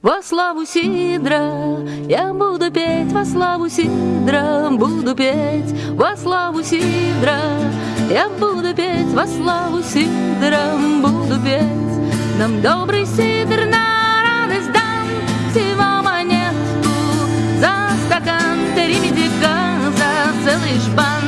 Во славу Сидра я буду петь, во славу Сидра буду петь, во славу Сидра я буду петь, во славу Сидра буду петь. Нам добрый Сидр на радость дам, всего монетку за стакан, три медика за целый шпан.